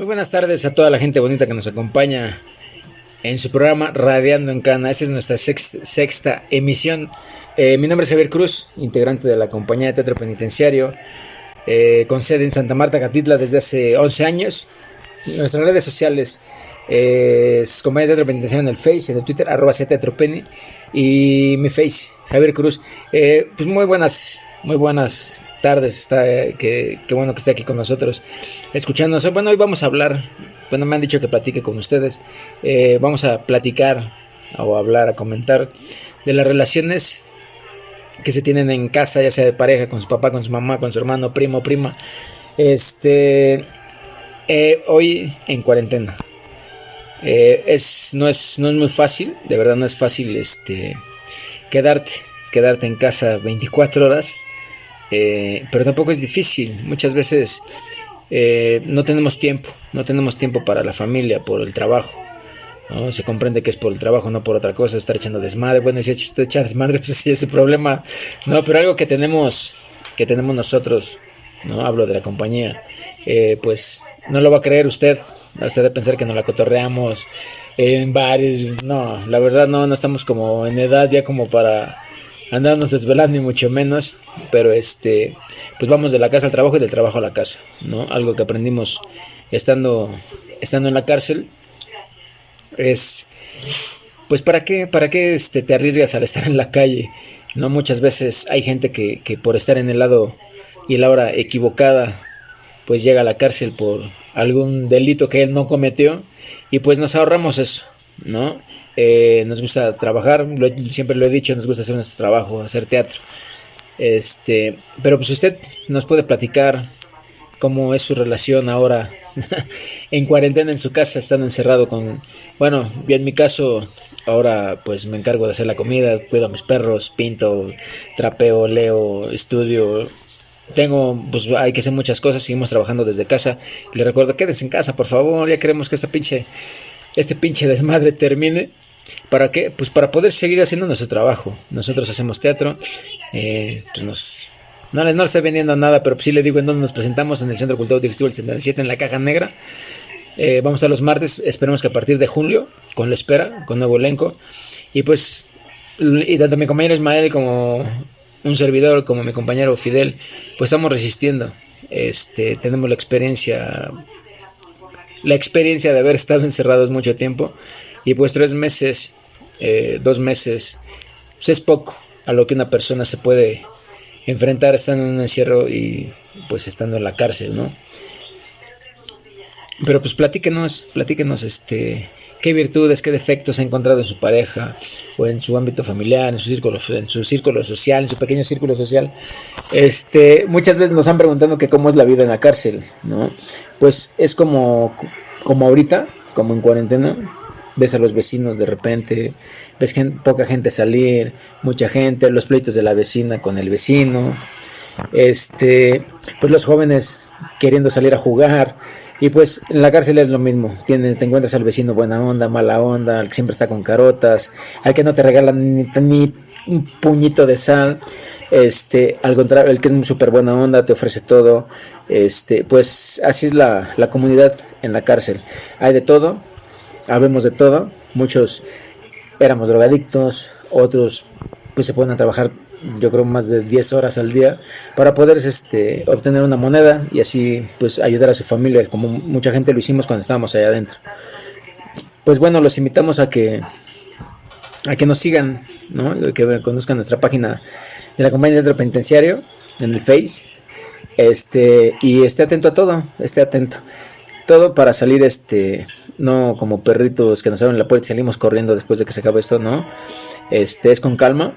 Muy buenas tardes a toda la gente bonita que nos acompaña en su programa Radiando en Cana. Esta es nuestra sexta, emisión. Eh, mi nombre es Javier Cruz, integrante de la compañía de teatro penitenciario, eh, con sede en Santa Marta, Catitla, desde hace 11 años. Nuestras redes sociales eh, es compañía de teatro penitenciario en el Face, en el Twitter, arroba teatropeni, y mi Face, Javier Cruz. pues muy buenas, muy buenas tardes, está, eh, que, bueno que esté aquí con nosotros, escuchándonos. Bueno, hoy vamos a hablar, bueno, me han dicho que platique con ustedes, eh, vamos a platicar o hablar, a comentar de las relaciones que se tienen en casa, ya sea de pareja, con su papá, con su mamá, con su hermano, primo, prima. Este, eh, hoy en cuarentena. es, no, es, no es muy fácil, de verdad no es fácil este, quedarte, quedarte en casa 24 horas eh, pero tampoco es difícil. Muchas veces eh, no tenemos tiempo, no tenemos tiempo para la familia, por el trabajo. ¿no? Se comprende que es por el trabajo, no por otra cosa, estar echando desmadre. Bueno, si usted echa desmadre, pues sí es su problema. No, pero algo que tenemos, que tenemos nosotros, no hablo de la compañía, eh, pues no lo va a creer usted. Usted de pensar que nos la cotorreamos en bares. No, la verdad no, no estamos como en edad ya como para andarnos desvelando ni mucho menos, pero este, pues vamos de la casa al trabajo y del trabajo a la casa, ¿no? Algo que aprendimos estando, estando en la cárcel es, pues para qué, para qué este, te arriesgas al estar en la calle, ¿no? Muchas veces hay gente que, que por estar en el lado y la hora equivocada, pues llega a la cárcel por algún delito que él no cometió y pues nos ahorramos eso, ¿no? Eh, nos gusta trabajar, siempre lo he dicho, nos gusta hacer nuestro trabajo, hacer teatro. Este, pero pues usted nos puede platicar cómo es su relación ahora en cuarentena en su casa, estando encerrado con, bueno, yo en mi caso ahora pues me encargo de hacer la comida, cuido a mis perros, pinto, trapeo, leo, estudio. Tengo, pues hay que hacer muchas cosas, seguimos trabajando desde casa. Le recuerdo, quédense en casa, por favor, ya queremos que esta pinche, este pinche desmadre termine. ¿Para qué? Pues para poder seguir haciendo nuestro trabajo. Nosotros hacemos teatro, eh, pues nos, no, no le estoy vendiendo nada, pero sí le digo en dónde nos presentamos en el Centro Cultural Digestivo el 77 en la Caja Negra. Eh, vamos a los martes, esperemos que a partir de julio, con la espera, con nuevo elenco. Y pues, y tanto mi compañero Ismael como un servidor, como mi compañero Fidel, pues estamos resistiendo. Este, tenemos la experiencia, la experiencia de haber estado encerrados mucho tiempo. Y pues tres meses, eh, dos meses, pues es poco a lo que una persona se puede enfrentar estando en un encierro y pues estando en la cárcel, ¿no? Pero pues platíquenos, platíquenos este qué virtudes, qué defectos ha encontrado en su pareja o en su ámbito familiar, en su círculo, en su círculo social, en su pequeño círculo social. Este, muchas veces nos han preguntado que cómo es la vida en la cárcel, ¿no? Pues es como como ahorita, como en cuarentena, ves a los vecinos de repente, ves poca gente salir, mucha gente, los pleitos de la vecina con el vecino, este, pues los jóvenes queriendo salir a jugar, y pues en la cárcel es lo mismo, Tienes, te encuentras al vecino buena onda, mala onda, al que siempre está con carotas, al que no te regala ni, un puñito de sal, este, al contrario, el que es súper buena onda, te ofrece todo, este, pues así es la, la comunidad en la cárcel, hay de todo, habemos de todo, muchos éramos drogadictos, otros pues se ponen a trabajar yo creo más de 10 horas al día para poder este, obtener una moneda y así pues ayudar a su familia como mucha gente lo hicimos cuando estábamos allá adentro. Pues bueno los invitamos a que a que nos sigan ¿no? que conozcan nuestra página de la compañía de penitenciario en el face. Este y esté atento a todo esté atento todo para salir este no como perritos que nos abren la puerta y salimos corriendo después de que se acabe esto, no. Este es con calma.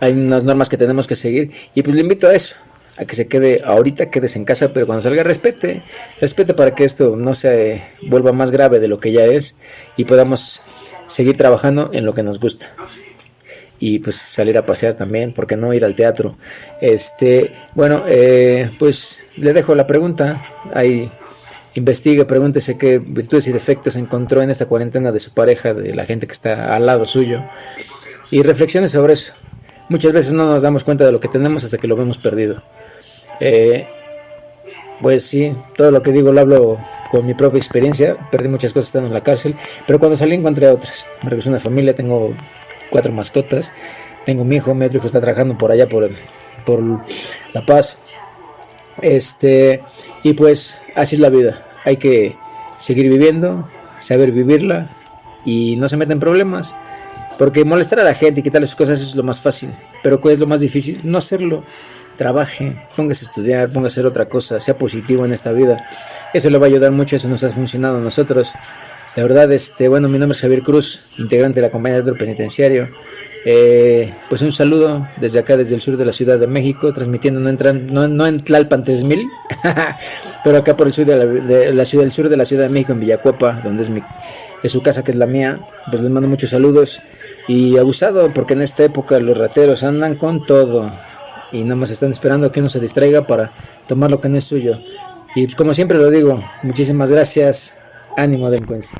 Hay unas normas que tenemos que seguir y pues le invito a eso, a que se quede ahorita, quedes en casa, pero cuando salga respete, respete para que esto no se vuelva más grave de lo que ya es y podamos seguir trabajando en lo que nos gusta. Y pues salir a pasear también, porque no ir al teatro. Este, bueno, eh, pues le dejo la pregunta. Ahí investigue, pregúntese qué virtudes y defectos encontró en esta cuarentena de su pareja, de la gente que está al lado suyo, y reflexione sobre eso. Muchas veces no nos damos cuenta de lo que tenemos hasta que lo vemos perdido. Eh, pues sí, todo lo que digo lo hablo con mi propia experiencia. Perdí muchas cosas estando en la cárcel, pero cuando salí encontré otras. Me regresé a una familia, tengo cuatro mascotas. Tengo mi hijo, mi otro hijo está trabajando por allá por La Paz. Este, y pues así es la vida. Hay que seguir viviendo, saber vivirla y no se meten problemas. Porque molestar a la gente y quitarle sus cosas es lo más fácil. Pero ¿cuál es lo más difícil? No hacerlo. Trabaje, póngase a estudiar, póngase a hacer otra cosa, sea positivo en esta vida. Eso le va a ayudar mucho, eso nos ha funcionado a nosotros. La verdad, este, bueno, mi nombre es Javier Cruz, integrante de la compañía de penitenciario. Eh, pues un saludo desde acá, desde el sur de la Ciudad de México, transmitiendo no en, no, Tlalpan 3000, pero acá por el sur de la, ciudad, del sur de la Ciudad de México, en Villacuapa, donde es, mi, es su casa, que es la mía. Pues les mando muchos saludos y abusado, porque en esta época los rateros andan con todo y nada más están esperando que uno se distraiga para tomar lo que no es suyo. Y pues, como siempre lo digo, muchísimas gracias, ánimo delincuencia.